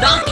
donkey.